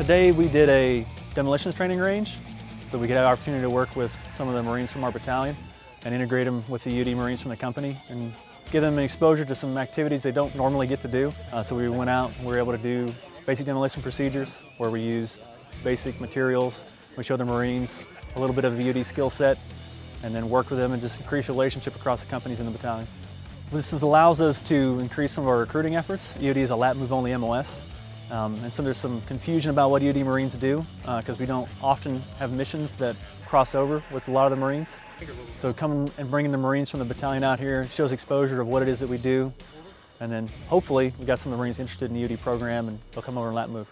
Today we did a demolitions training range, so we could have opportunity to work with some of the Marines from our battalion and integrate them with the UD Marines from the company and give them an exposure to some activities they don't normally get to do. Uh, so we went out and we were able to do basic demolition procedures where we used basic materials. We showed the Marines a little bit of the UD skill set and then work with them and just increase relationship across the companies in the battalion. This allows us to increase some of our recruiting efforts. UD is a lat move only MOS. Um, and so there's some confusion about what UD Marines do because uh, we don't often have missions that cross over with a lot of the Marines. So coming and bringing the Marines from the battalion out here shows exposure of what it is that we do. And then hopefully we got some of the Marines interested in the UD program and they'll come over and lat move.